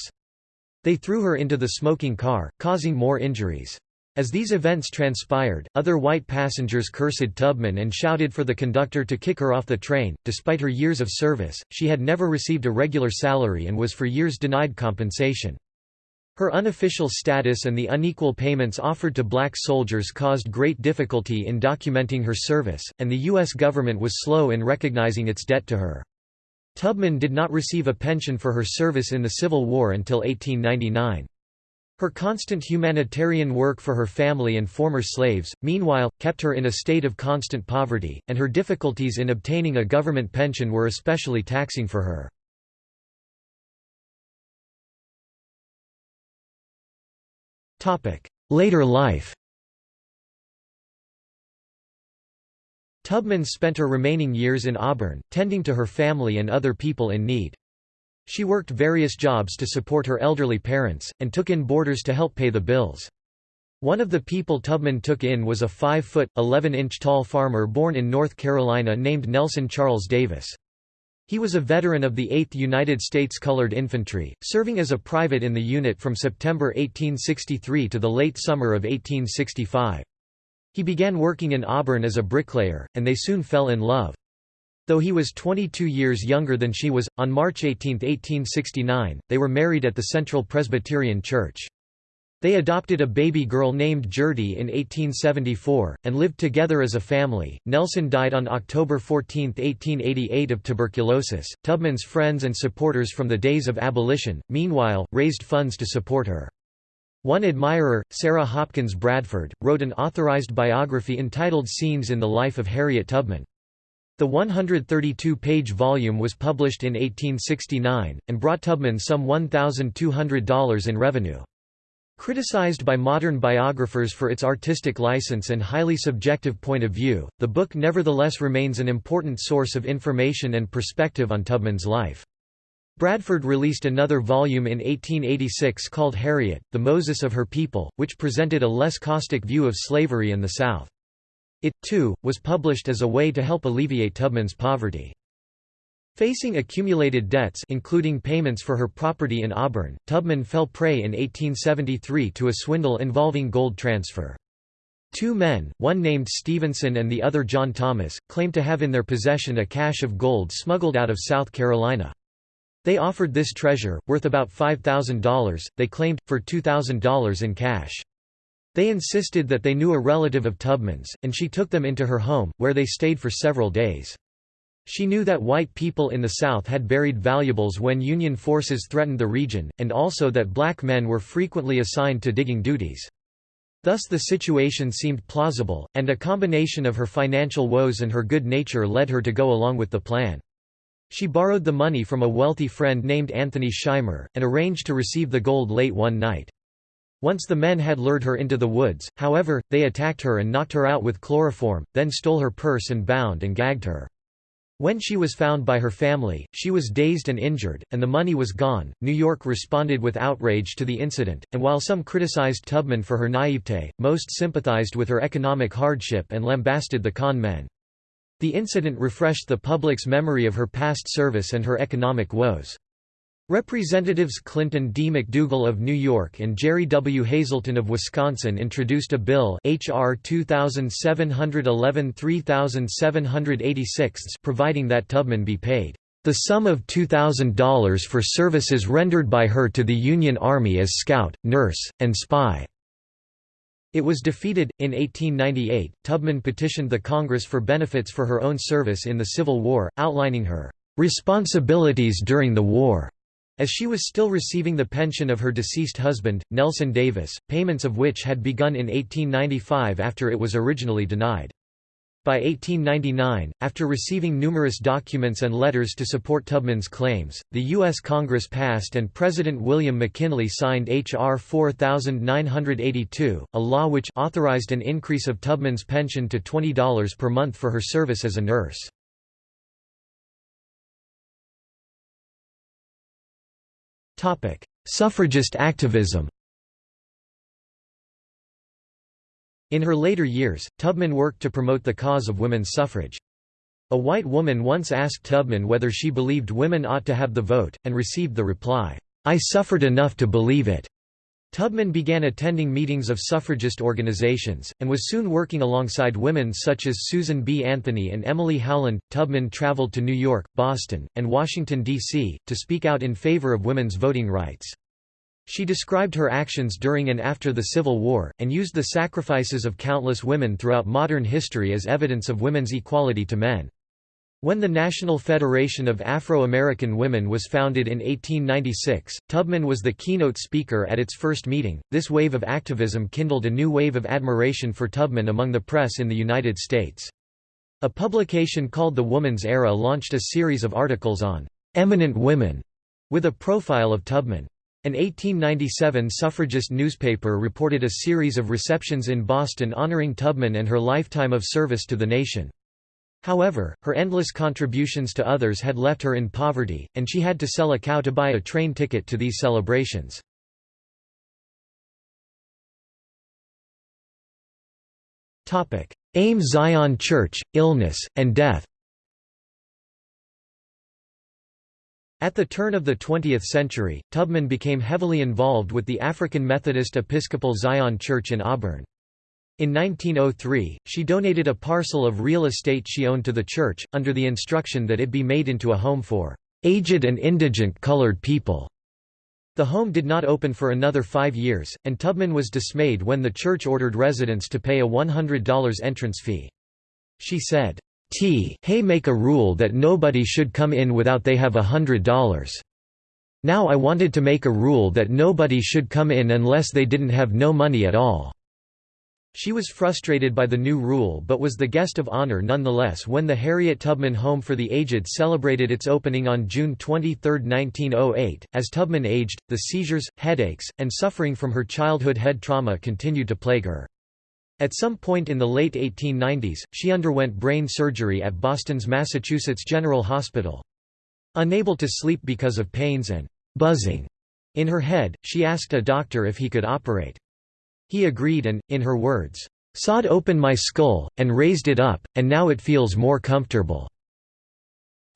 They threw her into the smoking car, causing more injuries. As these events transpired, other white passengers cursed Tubman and shouted for the conductor to kick her off the train. Despite her years of service, she had never received a regular salary and was for years denied compensation. Her unofficial status and the unequal payments offered to black soldiers caused great difficulty in documenting her service, and the U.S. government was slow in recognizing its debt to her. Tubman did not receive a pension for her service in the Civil War until 1899. Her constant humanitarian work for her family and former slaves, meanwhile, kept her in a state of constant poverty, and her difficulties in obtaining a government pension were especially taxing for her. Later life Tubman spent her remaining years in Auburn, tending to her family and other people in need. She worked various jobs to support her elderly parents, and took in boarders to help pay the bills. One of the people Tubman took in was a 5-foot, 11-inch tall farmer born in North Carolina named Nelson Charles Davis. He was a veteran of the 8th United States Colored Infantry, serving as a private in the unit from September 1863 to the late summer of 1865. He began working in Auburn as a bricklayer, and they soon fell in love. Though he was 22 years younger than she was, on March 18, 1869, they were married at the Central Presbyterian Church. They adopted a baby girl named Gertie in 1874, and lived together as a family. Nelson died on October 14, 1888 of tuberculosis. Tubman's friends and supporters from the days of abolition, meanwhile, raised funds to support her. One admirer, Sarah Hopkins Bradford, wrote an authorized biography entitled Scenes in the Life of Harriet Tubman. The 132-page volume was published in 1869, and brought Tubman some $1,200 in revenue. Criticized by modern biographers for its artistic license and highly subjective point of view, the book nevertheless remains an important source of information and perspective on Tubman's life. Bradford released another volume in 1886 called Harriet, The Moses of Her People, which presented a less caustic view of slavery in the South. It, too, was published as a way to help alleviate Tubman's poverty. Facing accumulated debts including payments for her property in Auburn, Tubman fell prey in 1873 to a swindle involving gold transfer. Two men, one named Stevenson and the other John Thomas, claimed to have in their possession a cache of gold smuggled out of South Carolina. They offered this treasure, worth about $5,000, they claimed, for $2,000 in cash. They insisted that they knew a relative of Tubman's, and she took them into her home, where they stayed for several days. She knew that white people in the South had buried valuables when Union forces threatened the region, and also that black men were frequently assigned to digging duties. Thus the situation seemed plausible, and a combination of her financial woes and her good nature led her to go along with the plan. She borrowed the money from a wealthy friend named Anthony Shimer, and arranged to receive the gold late one night. Once the men had lured her into the woods, however, they attacked her and knocked her out with chloroform, then stole her purse and bound and gagged her. When she was found by her family, she was dazed and injured, and the money was gone. New York responded with outrage to the incident, and while some criticized Tubman for her naivete, most sympathized with her economic hardship and lambasted the con men. The incident refreshed the public's memory of her past service and her economic woes. Representatives Clinton D. MacDougall of New York and Gerry W. Hazelton of Wisconsin introduced a bill H.R. 2711-3786 providing that Tubman be paid the sum of $2,000 for services rendered by her to the Union Army as scout, nurse, and spy. It was defeated. In 1898, Tubman petitioned the Congress for benefits for her own service in the Civil War, outlining her responsibilities during the war. As she was still receiving the pension of her deceased husband, Nelson Davis, payments of which had begun in 1895 after it was originally denied. By 1899, after receiving numerous documents and letters to support Tubman's claims, the U.S. Congress passed and President William McKinley signed H.R. 4982, a law which authorized an increase of Tubman's pension to $20 per month for her service as a nurse. Topic: Suffragist activism. In her later years, Tubman worked to promote the cause of women's suffrage. A white woman once asked Tubman whether she believed women ought to have the vote, and received the reply, "I suffered enough to believe it." Tubman began attending meetings of suffragist organizations, and was soon working alongside women such as Susan B. Anthony and Emily Howland. Tubman traveled to New York, Boston, and Washington, D.C., to speak out in favor of women's voting rights. She described her actions during and after the Civil War, and used the sacrifices of countless women throughout modern history as evidence of women's equality to men. When the National Federation of Afro-American Women was founded in 1896, Tubman was the keynote speaker at its first meeting. This wave of activism kindled a new wave of admiration for Tubman among the press in the United States. A publication called The Woman's Era launched a series of articles on eminent women with a profile of Tubman. An 1897 suffragist newspaper reported a series of receptions in Boston honoring Tubman and her lifetime of service to the nation. However, her endless contributions to others had left her in poverty, and she had to sell a cow to buy a train ticket to these celebrations. AME Zion Church, illness, and death At the turn of the 20th century, Tubman became heavily involved with the African Methodist Episcopal Zion Church in Auburn. In 1903, she donated a parcel of real estate she owned to the church, under the instruction that it be made into a home for aged and indigent colored people. The home did not open for another five years, and Tubman was dismayed when the church ordered residents to pay a $100 entrance fee. She said, T. hey make a rule that nobody should come in without they have a hundred dollars. Now I wanted to make a rule that nobody should come in unless they didn't have no money at all." She was frustrated by the new rule but was the guest of honor nonetheless when the Harriet Tubman Home for the Aged celebrated its opening on June 23, 1908. As Tubman aged, the seizures, headaches, and suffering from her childhood head trauma continued to plague her. At some point in the late 1890s, she underwent brain surgery at Boston's Massachusetts General Hospital. Unable to sleep because of pains and buzzing in her head, she asked a doctor if he could operate. He agreed and, in her words, "'Sawed open my skull, and raised it up, and now it feels more comfortable.'"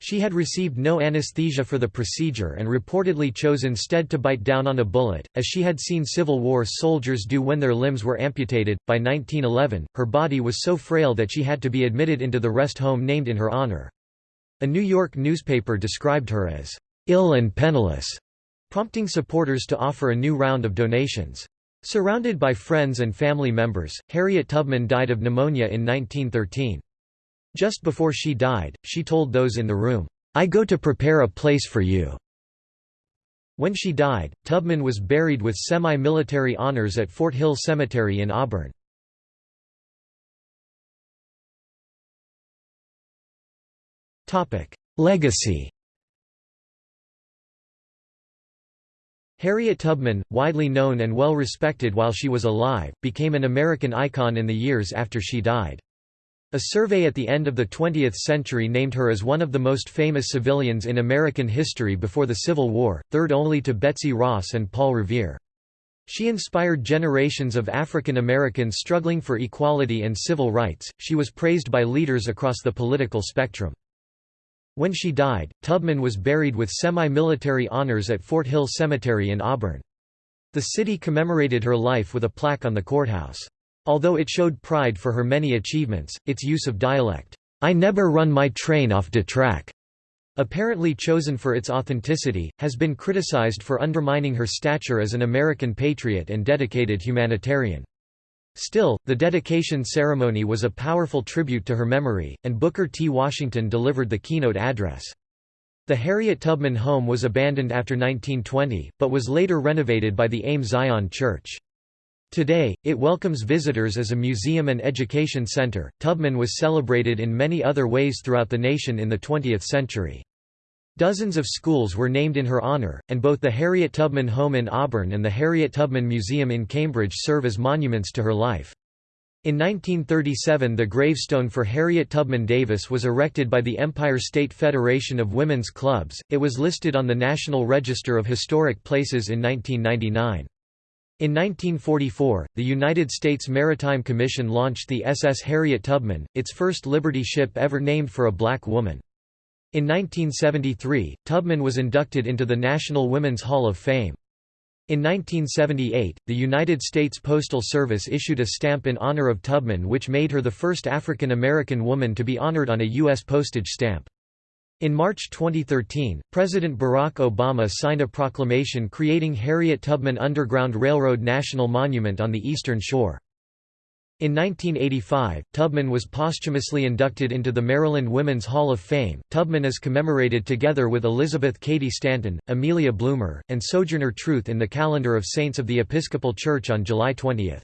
She had received no anesthesia for the procedure and reportedly chose instead to bite down on a bullet, as she had seen Civil War soldiers do when their limbs were amputated. By 1911, her body was so frail that she had to be admitted into the rest home named in her honor. A New York newspaper described her as ill and penniless, prompting supporters to offer a new round of donations. Surrounded by friends and family members, Harriet Tubman died of pneumonia in 1913. Just before she died, she told those in the room, "'I go to prepare a place for you." When she died, Tubman was buried with semi-military honors at Fort Hill Cemetery in Auburn. Legacy Harriet Tubman, widely known and well respected while she was alive, became an American icon in the years after she died. A survey at the end of the 20th century named her as one of the most famous civilians in American history before the Civil War, third only to Betsy Ross and Paul Revere. She inspired generations of African Americans struggling for equality and civil rights. She was praised by leaders across the political spectrum. When she died, Tubman was buried with semi-military honors at Fort Hill Cemetery in Auburn. The city commemorated her life with a plaque on the courthouse. Although it showed pride for her many achievements, its use of dialect, "'I never run my train off de track' apparently chosen for its authenticity, has been criticized for undermining her stature as an American patriot and dedicated humanitarian. Still, the dedication ceremony was a powerful tribute to her memory, and Booker T. Washington delivered the keynote address. The Harriet Tubman home was abandoned after 1920, but was later renovated by the AME Zion Church. Today, it welcomes visitors as a museum and education center. Tubman was celebrated in many other ways throughout the nation in the 20th century. Dozens of schools were named in her honor, and both the Harriet Tubman Home in Auburn and the Harriet Tubman Museum in Cambridge serve as monuments to her life. In 1937 the gravestone for Harriet Tubman Davis was erected by the Empire State Federation of Women's Clubs, it was listed on the National Register of Historic Places in 1999. In 1944, the United States Maritime Commission launched the SS Harriet Tubman, its first Liberty ship ever named for a black woman. In 1973, Tubman was inducted into the National Women's Hall of Fame. In 1978, the United States Postal Service issued a stamp in honor of Tubman which made her the first African American woman to be honored on a U.S. postage stamp. In March 2013, President Barack Obama signed a proclamation creating Harriet Tubman Underground Railroad National Monument on the Eastern Shore. In 1985, Tubman was posthumously inducted into the Maryland Women's Hall of Fame. Tubman is commemorated together with Elizabeth Cady Stanton, Amelia Bloomer, and Sojourner Truth in the Calendar of Saints of the Episcopal Church on July 20.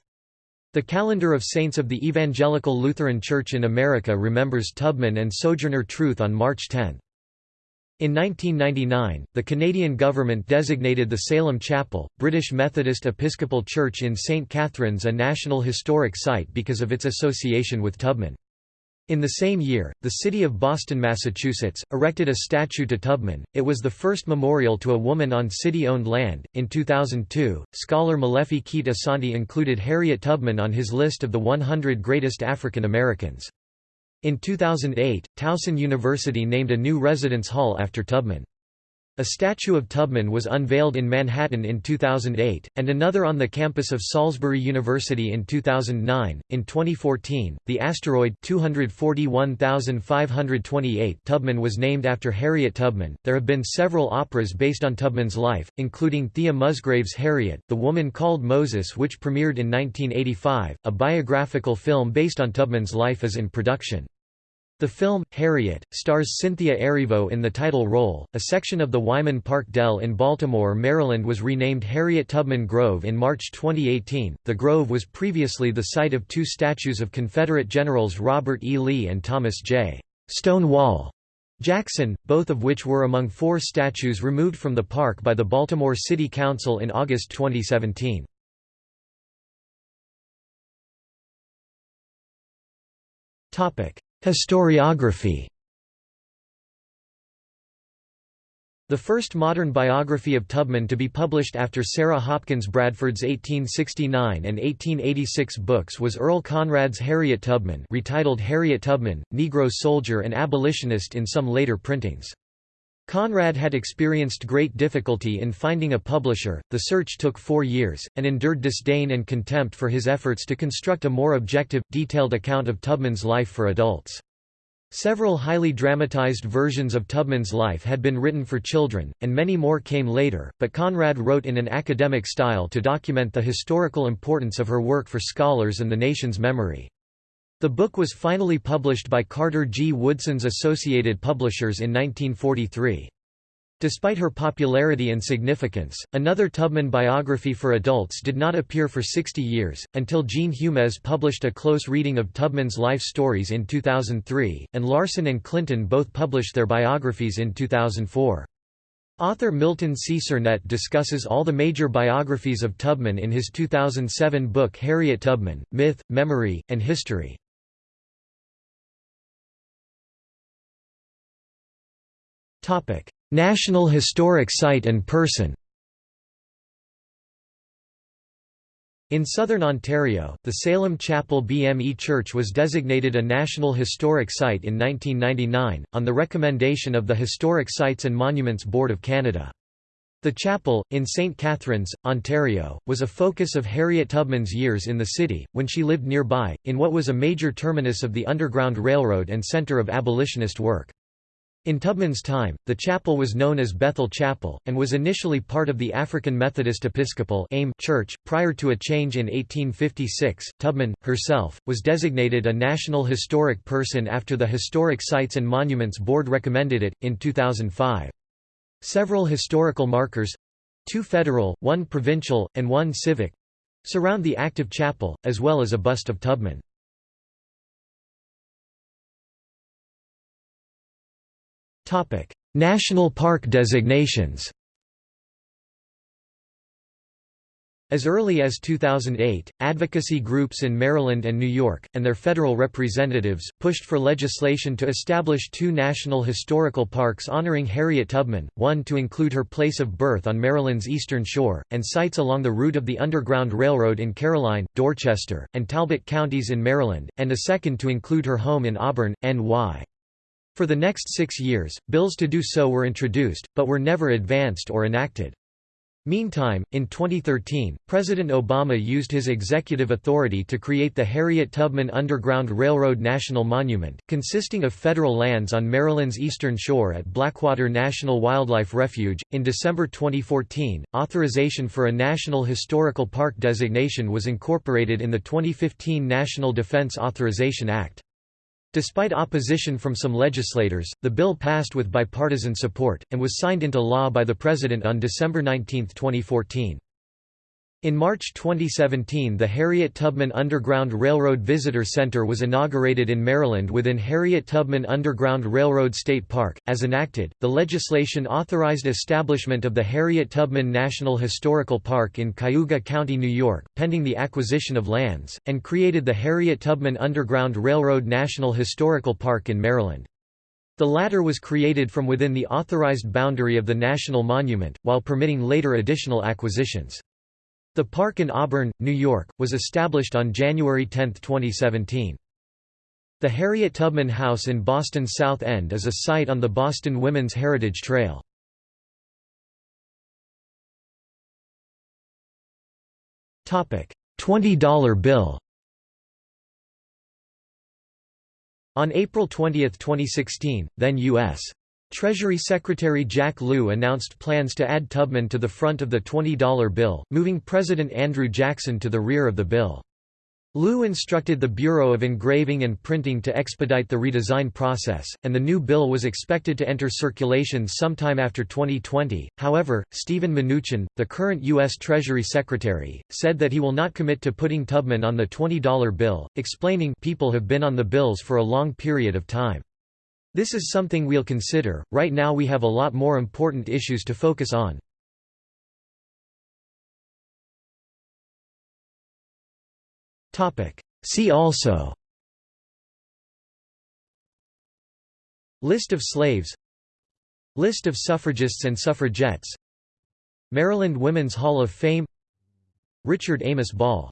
The Calendar of Saints of the Evangelical Lutheran Church in America remembers Tubman and Sojourner Truth on March 10. In 1999, the Canadian government designated the Salem Chapel, British Methodist Episcopal Church in St. Catharines a National Historic Site because of its association with Tubman. In the same year, the city of Boston, Massachusetts, erected a statue to Tubman. It was the first memorial to a woman on city owned land. In 2002, scholar Molefi Kete Asante included Harriet Tubman on his list of the 100 greatest African Americans. In 2008, Towson University named a new residence hall after Tubman. A statue of Tubman was unveiled in Manhattan in 2008, and another on the campus of Salisbury University in 2009. In 2014, the asteroid 241528 Tubman was named after Harriet Tubman. There have been several operas based on Tubman's life, including Thea Musgrave's Harriet, The Woman Called Moses, which premiered in 1985. A biographical film based on Tubman's life is in production. The film, Harriet, stars Cynthia Erivo in the title role. A section of the Wyman Park Dell in Baltimore, Maryland was renamed Harriet Tubman Grove in March 2018. The grove was previously the site of two statues of Confederate generals Robert E. Lee and Thomas J. Stonewall Jackson, both of which were among four statues removed from the park by the Baltimore City Council in August 2017. Topic: Historiography The first modern biography of Tubman to be published after Sarah Hopkins Bradford's 1869 and 1886 books was Earl Conrad's Harriet Tubman retitled Harriet Tubman, Negro soldier and abolitionist in some later printings. Conrad had experienced great difficulty in finding a publisher, the search took four years, and endured disdain and contempt for his efforts to construct a more objective, detailed account of Tubman's life for adults. Several highly dramatized versions of Tubman's life had been written for children, and many more came later, but Conrad wrote in an academic style to document the historical importance of her work for scholars and the nation's memory. The book was finally published by Carter G. Woodson's Associated Publishers in 1943. Despite her popularity and significance, another Tubman biography for adults did not appear for 60 years, until Jean Humez published a close reading of Tubman's life stories in 2003, and Larson and Clinton both published their biographies in 2004. Author Milton C. Sernett discusses all the major biographies of Tubman in his 2007 book Harriet Tubman, Myth, Memory, and History. National Historic Site and person In southern Ontario, the Salem Chapel BME Church was designated a National Historic Site in 1999, on the recommendation of the Historic Sites and Monuments Board of Canada. The chapel, in St. Catharines, Ontario, was a focus of Harriet Tubman's years in the city, when she lived nearby, in what was a major terminus of the Underground Railroad and centre of abolitionist work. In Tubman's time, the chapel was known as Bethel Chapel, and was initially part of the African Methodist Episcopal Church. Prior to a change in 1856, Tubman, herself, was designated a National Historic Person after the Historic Sites and Monuments Board recommended it, in 2005. Several historical markers two federal, one provincial, and one civic surround the active chapel, as well as a bust of Tubman. National park designations As early as 2008, advocacy groups in Maryland and New York, and their federal representatives, pushed for legislation to establish two national historical parks honoring Harriet Tubman, one to include her place of birth on Maryland's eastern shore, and sites along the route of the Underground Railroad in Caroline, Dorchester, and Talbot counties in Maryland, and a second to include her home in Auburn, NY. For the next six years, bills to do so were introduced, but were never advanced or enacted. Meantime, in 2013, President Obama used his executive authority to create the Harriet Tubman Underground Railroad National Monument, consisting of federal lands on Maryland's eastern shore at Blackwater National Wildlife Refuge. In December 2014, authorization for a National Historical Park designation was incorporated in the 2015 National Defense Authorization Act. Despite opposition from some legislators, the bill passed with bipartisan support, and was signed into law by the President on December 19, 2014. In March 2017 the Harriet Tubman Underground Railroad Visitor Center was inaugurated in Maryland within Harriet Tubman Underground Railroad State Park. As enacted, the legislation authorized establishment of the Harriet Tubman National Historical Park in Cayuga County, New York, pending the acquisition of lands, and created the Harriet Tubman Underground Railroad National Historical Park in Maryland. The latter was created from within the authorized boundary of the national monument, while permitting later additional acquisitions. The park in Auburn, New York, was established on January 10, 2017. The Harriet Tubman House in Boston's South End is a site on the Boston Women's Heritage Trail. $20 bill On April 20, 2016, then U.S. Treasury Secretary Jack Lew announced plans to add Tubman to the front of the $20 bill, moving President Andrew Jackson to the rear of the bill. Lew instructed the Bureau of Engraving and Printing to expedite the redesign process, and the new bill was expected to enter circulation sometime after 2020. However, Steven Mnuchin, the current U.S. Treasury Secretary, said that he will not commit to putting Tubman on the $20 bill, explaining people have been on the bills for a long period of time. This is something we'll consider, right now we have a lot more important issues to focus on. See also. List of slaves. List of suffragists and suffragettes. Maryland Women's Hall of Fame. Richard Amos Ball